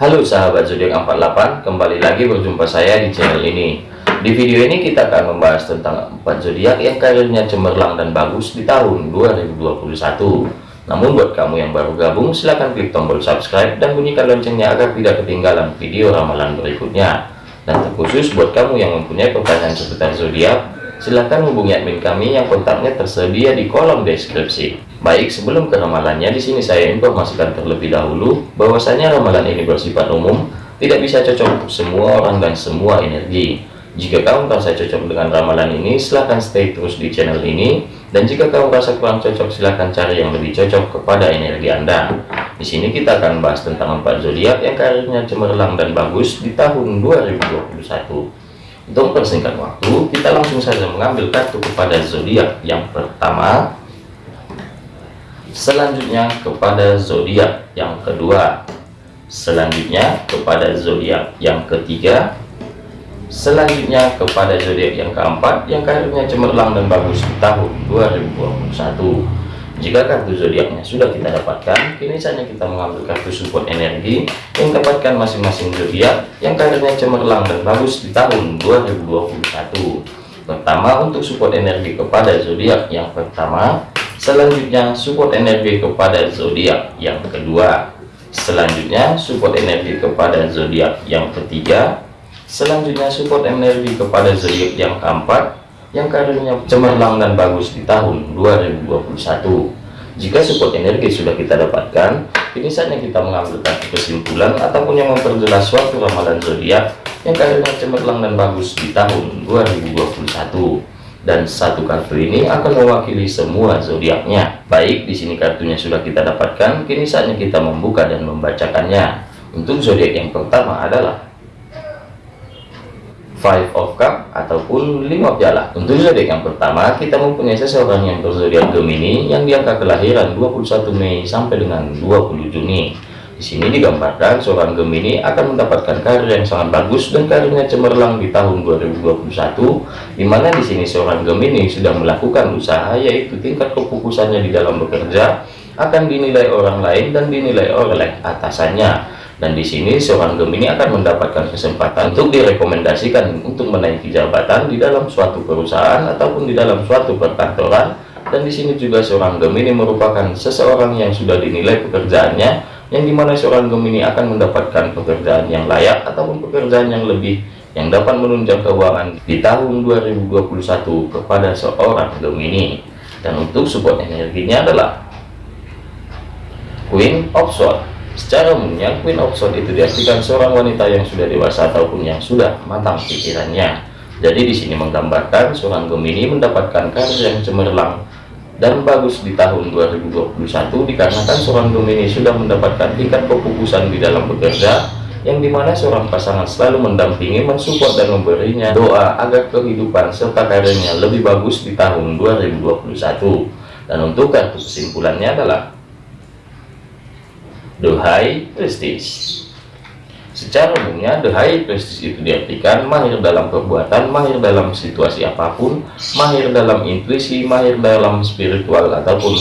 Halo sahabat zodiak 48, kembali lagi berjumpa saya di channel ini. Di video ini kita akan membahas tentang 4 zodiak yang karirnya cemerlang dan bagus di tahun 2021. Namun buat kamu yang baru gabung, silahkan klik tombol subscribe dan bunyikan loncengnya agar tidak ketinggalan video ramalan berikutnya. Dan terkhusus buat kamu yang mempunyai pertanyaan seputar zodiak, silahkan hubungi admin kami yang kontaknya tersedia di kolom deskripsi. Baik, sebelum ke ramalannya, di sini saya informasikan terlebih dahulu bahwasanya ramalan ini bersifat umum, tidak bisa cocok untuk semua orang dan semua energi. Jika kamu merasa cocok dengan ramalan ini, silahkan stay terus di channel ini. Dan jika kamu merasa kurang cocok, silahkan cari yang lebih cocok kepada energi Anda. Di sini kita akan bahas tentang empat zodiak yang karirnya cemerlang dan bagus di tahun 2021. Untuk persingkat waktu, kita langsung saja mengambil kartu kepada zodiak yang pertama. Selanjutnya kepada zodiak yang kedua. Selanjutnya kepada zodiak yang ketiga. Selanjutnya kepada zodiak yang keempat yang karirnya cemerlang dan bagus di tahun 2021. Jika kartu zodiaknya sudah kita dapatkan, kini saatnya kita mengambil kartu support energi yang dapatkan masing-masing zodiak yang karirnya cemerlang dan bagus di tahun 2021. Pertama untuk support energi kepada zodiak yang pertama, selanjutnya support energi kepada zodiak yang kedua, selanjutnya support energi kepada zodiak yang ketiga, selanjutnya support energi kepada zodiak yang keempat, yang karirnya cemerlang dan bagus di tahun 2021 jika support energi sudah kita dapatkan ini saatnya kita mengambil kesimpulan ataupun yang memperjelas suatu ramalan zodiak yang karirnya cemerlang dan bagus di tahun 2021 dan satu kartu ini akan mewakili semua zodiaknya. Baik di sini kartunya sudah kita dapatkan kini saatnya kita membuka dan membacakannya. Untuk zodiak yang pertama adalah five of cup ataupun lima piala. Untuk zodiak yang pertama kita mempunyai seseorang yang berzodiak Gemini yang diangka kelahiran 21 Mei sampai dengan 20 Juni di sini digambarkan seorang Gemini akan mendapatkan karir yang sangat bagus dan karirnya cemerlang di tahun 2021 di mana di sini seorang Gemini sudah melakukan usaha yaitu tingkat kefokusannya di dalam bekerja akan dinilai orang lain dan dinilai oleh atasannya. Dan di sini seorang Gemini akan mendapatkan kesempatan untuk direkomendasikan untuk menaiki jabatan di dalam suatu perusahaan ataupun di dalam suatu perkantoran. Dan di sini juga seorang Gemini merupakan seseorang yang sudah dinilai pekerjaannya yang di mana seorang Gemini akan mendapatkan pekerjaan yang layak ataupun pekerjaan yang lebih yang dapat menunjang keuangan di tahun 2021 kepada seorang Gemini dan untuk support energinya adalah Queen of Swords Secara umumnya, Queen of Swords itu diartikan seorang wanita yang sudah dewasa ataupun yang sudah matang pikirannya. Jadi di sini menggambarkan seorang Gemini mendapatkan karir yang cemerlang dan bagus di tahun 2021 dikarenakan seorang Gemini sudah mendapatkan tingkat kefokusan di dalam bekerja yang di mana seorang pasangan selalu mendampingi, mensupport dan memberinya doa agar kehidupan serta karirnya lebih bagus di tahun 2021 dan untuk kartu kesimpulannya adalah high prestige secara umumnya the high prestige itu diartikan mahir dalam perbuatan mahir dalam situasi apa pun mahir dalam intuisi mahir dalam spiritual ataupun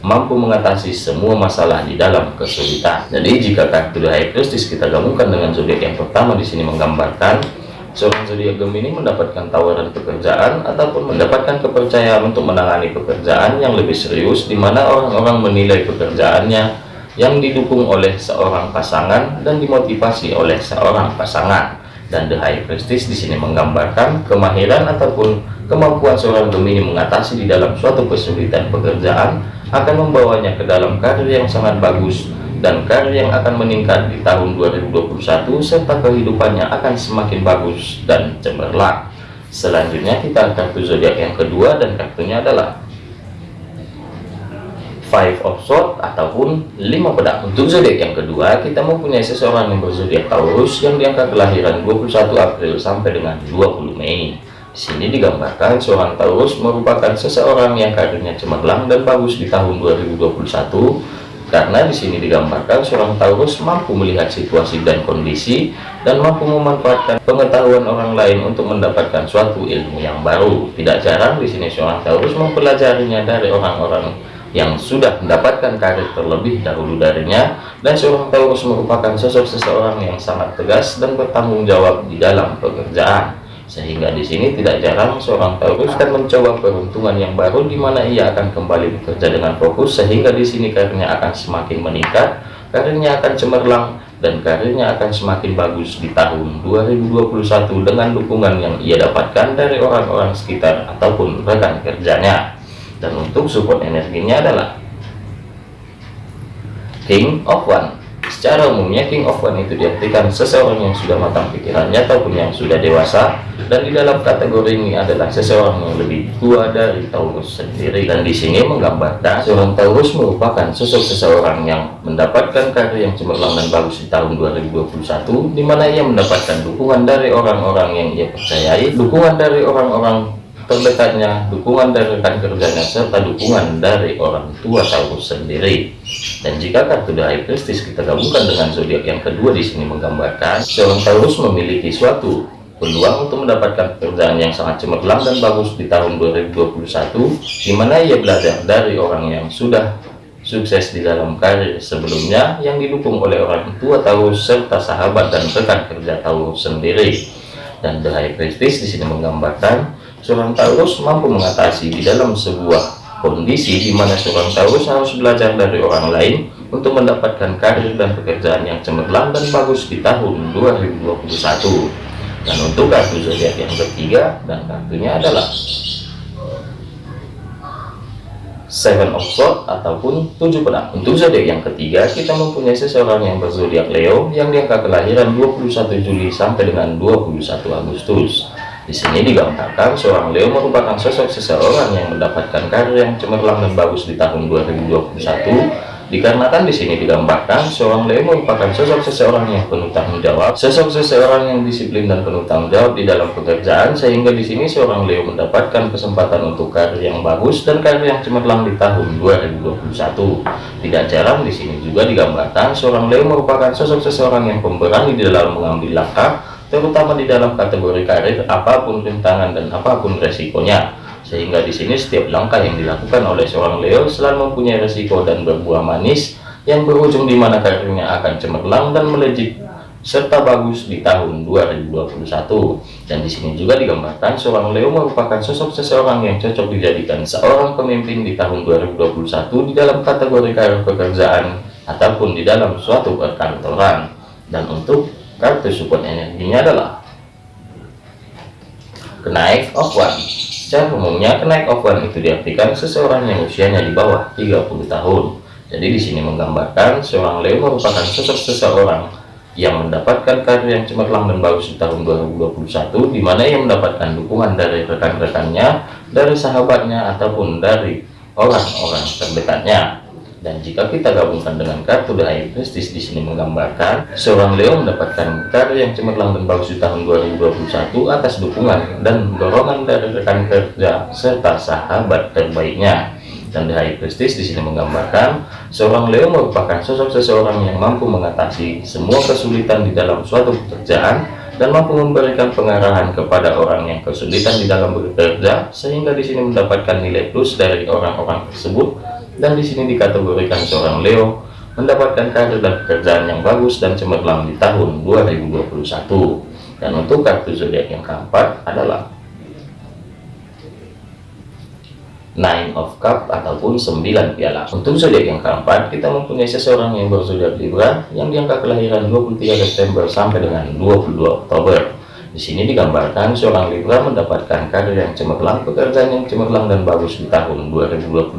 mampu mengatasi semua masalah di dalam kesulitan. Jadi jika kartu the high prestige kita gabungkan dengan zodiak yang pertama di sini menggambarkan seorang zodiak Gemini mendapatkan tawaran pekerjaan ataupun mendapatkan kepercayaan untuk menangani pekerjaan yang lebih serius di mana orang-orang menilai pekerjaannya yang didukung oleh seorang pasangan dan dimotivasi oleh seorang pasangan. Dan the high prestige di sini menggambarkan kemahiran ataupun kemampuan seorang Gemini mengatasi di dalam suatu kesulitan pekerjaan akan membawanya ke dalam karir yang sangat bagus dan karir yang akan meningkat di tahun 2021 serta kehidupannya akan semakin bagus dan cemerlang. Selanjutnya kita kartu zodiak yang kedua dan kartunya adalah five of sword ataupun lima pedang untuk zodiak yang kedua kita mempunyai seseorang yang berzodiak Taurus yang diangkat kelahiran 21 April sampai dengan 20 Mei. Sini digambarkan seorang Taurus merupakan seseorang yang karirnya cemerlang dan bagus di tahun 2021 karena di sini digambarkan seorang Taurus mampu melihat situasi dan kondisi dan mampu memanfaatkan pengetahuan orang lain untuk mendapatkan suatu ilmu yang baru. Tidak jarang di sini seorang Taurus mempelajarinya dari orang-orang yang sudah mendapatkan karir terlebih dahulu darinya dan seorang Taurus merupakan sosok seseorang yang sangat tegas dan bertanggung jawab di dalam pekerjaan sehingga di sini tidak jarang seorang Taurus akan mencoba peruntungan yang baru di mana ia akan kembali bekerja dengan fokus sehingga di sini karirnya akan semakin meningkat, karirnya akan cemerlang dan karirnya akan semakin bagus di tahun 2021 dengan dukungan yang ia dapatkan dari orang-orang sekitar ataupun rekan kerjanya. Dan untuk support energinya adalah King of One. Secara umumnya King of One itu diartikan seseorang yang sudah matang pikirannya ataupun yang sudah dewasa. Dan di dalam kategori ini adalah seseorang yang lebih tua dari Taurus sendiri. Dan di sini menggambarkan seorang Taurus merupakan sosok seseorang yang mendapatkan karir yang cemerlang dan bagus di tahun 2021 di mana ia mendapatkan dukungan dari orang-orang yang ia percayai dukungan dari orang-orang terdekatnya, dukungan dari rekan kerjanya, serta dukungan dari orang tua Taurus sendiri. Dan jika kartu High Priestess kita gabungkan dengan zodiak yang kedua di sini menggambarkan seorang Taurus memiliki suatu peluang untuk mendapatkan pekerjaan yang sangat cemerlang dan bagus di tahun 2021, di mana ia belajar dari orang yang sudah sukses di dalam karir sebelumnya yang didukung oleh orang tua Taurus serta sahabat dan rekan kerja Taurus sendiri. Dan The High di sini menggambarkan seorang Taurus mampu mengatasi di dalam sebuah kondisi di mana seorang Taurus harus belajar dari orang lain untuk mendapatkan karir dan pekerjaan yang cemerlang dan bagus di tahun 2021 dan untuk kartu zodiak yang ketiga dan kartunya adalah Seven of Swords ataupun tujuh pedang. Untuk zodiak yang ketiga, kita mempunyai seseorang yang berzodiak Leo yang diangka kelahiran 21 Juli sampai dengan 21 Agustus. Di sini digambarkan seorang Leo merupakan sosok seseorang yang mendapatkan karir yang cemerlang dan bagus di tahun 2021. Dikarenakan di sini digambarkan seorang Leo merupakan sosok seseorang yang penuh tanggung jawab, sosok seseorang yang disiplin dan penuh tanggung jawab di dalam pekerjaan, sehingga di sini seorang Leo mendapatkan kesempatan untuk karir yang bagus dan karir yang cemerlang di tahun 2021. Tidak jarang di sini juga digambarkan seorang Leo merupakan sosok seseorang yang pemberani di dalam mengambil langkah terutama di dalam kategori karir apa pun rintangan dan apa pun resikonya. Sehingga di sini setiap langkah yang dilakukan oleh seorang Leo selalu mempunyai resiko dan berbuah manis yang berujung di mana karirnya akan cemerlang dan melejit serta bagus di tahun 2021 dan di sini juga digambarkan seorang Leo merupakan sosok seseorang yang cocok dijadikan seorang pemimpin di tahun 2021 di dalam kategori karir pekerjaan ataupun di dalam suatu perkantoran. Dan untuk kartu support energinya adalah kenaik of one. Secara umumnya kenaik of one itu diartikan seseorang yang usianya di bawah 30 tahun. Jadi di sini menggambarkan seorang Leo merupakan sosok seseorang yang mendapatkan karir yang cemerlang dan bagus di tahun 2021 di mana ia mendapatkan dukungan dari rekan-rekannya dari sahabatnya ataupun dari orang-orang terdekatnya dan jika kita gabungkan dengan kartu The Priestess di sini menggambarkan seorang Leo mendapatkan karya yang cemerlang dan bagus di tahun 2021 atas dukungan dan dorongan dari rekan kerja serta sahabat terbaiknya. Dan The Priestess di sini menggambarkan seorang Leo merupakan sosok seseorang yang mampu mengatasi semua kesulitan di dalam suatu pekerjaan dan mampu memberikan pengarahan kepada orang yang kesulitan di dalam bekerja sehingga di sini mendapatkan nilai plus dari orang-orang tersebut dan di sini dikategorikan seorang Leo mendapatkan karir dan pekerjaan yang bagus dan cemerlang di tahun 2021 dan untuk kartu zodiak yang keempat adalah Nine of Cup ataupun 9 piala. Untuk zodiak yang keempat, kita mempunyai seseorang yang berzodiak Libra yang diangka kelahiran 23 Desember sampai dengan 22 Oktober. Di sini digambarkan seorang Libra mendapatkan karir yang cemerlang, pekerjaan yang cemerlang dan bagus di tahun 2021.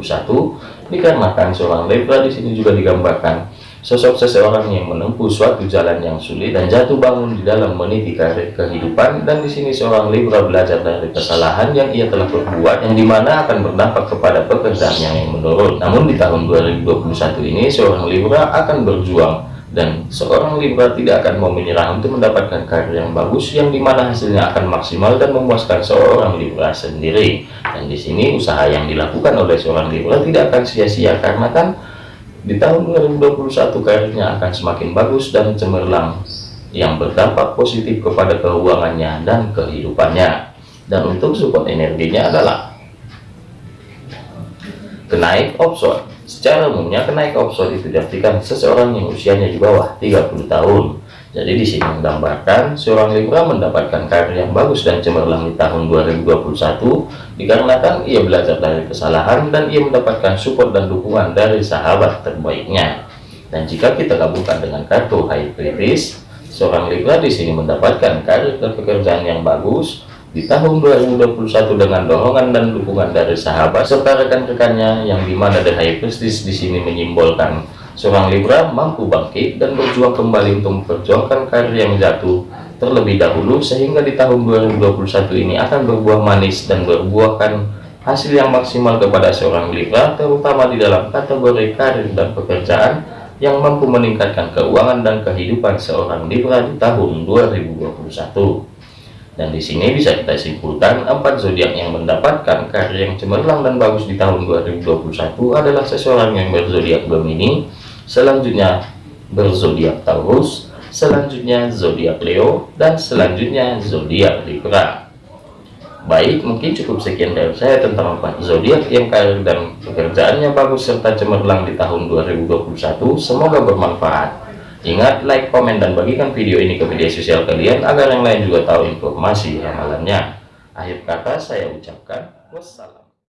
Dikarenakan seorang Libra di sini juga digambarkan sosok seseorang yang menempuh suatu jalan yang sulit dan jatuh bangun di dalam meniti karir kehidupan dan di sini seorang Libra belajar dari kesalahan yang ia telah berbuat yang di mana akan berdampak kepada pekerjaan yang menurun namun di tahun 2021 ini seorang Libra akan berjuang dan seorang Libra tidak akan mau menyerah untuk mendapatkan karir yang bagus yang di mana hasilnya akan maksimal dan memuaskan seorang Libra sendiri. Dan di sini usaha yang dilakukan oleh seorang Libra tidak akan sia-sia karena kan di tahun 2021 karirnya akan semakin bagus dan cemerlang yang berdampak positif kepada keuangannya dan kehidupannya. Dan untuk support energinya adalah kenaik option Secara umumnya kenaikan opsi itu diartikan seseorang yang usianya di bawah 30 tahun. Jadi di sini menggambarkan seorang Libra mendapatkan karir yang bagus dan cemerlang di tahun 2021 dikarenakan ia belajar dari kesalahan dan ia mendapatkan support dan dukungan dari sahabat terbaiknya. Dan jika kita gabungkan dengan kartu High Priestess, seorang Libra di sini mendapatkan karir dan pekerjaan yang bagus, di tahun 2021 dengan dorongan dan dukungan dari sahabat serta rekan-rekannya yang di mana The High Priestess di sini menyimbolkan seorang Libra mampu bangkit dan berjuang kembali untuk memperjuangkan karir yang jatuh terlebih dahulu sehingga di tahun 2021 ini akan berbuah manis dan berbuahkan hasil yang maksimal kepada seorang Libra terutama di dalam kategori karir dan pekerjaan yang mampu meningkatkan keuangan dan kehidupan seorang Libra di tahun 2021 dan di sini bisa kita simpulkan empat zodiak yang mendapatkan karya yang cemerlang dan bagus di tahun 2021 adalah seseorang yang berzodiak Gemini, selanjutnya berzodiak Taurus, selanjutnya zodiak Leo, dan selanjutnya zodiak Libra. Baik, mungkin cukup sekian dari saya tentang empat zodiak yang karir dan pekerjaannya bagus serta cemerlang di tahun 2021. Semoga bermanfaat. Ingat, like, komen, dan bagikan video ini ke media sosial kalian agar yang lain juga tahu informasi ramalannya. Akhir kata saya ucapkan wassalam.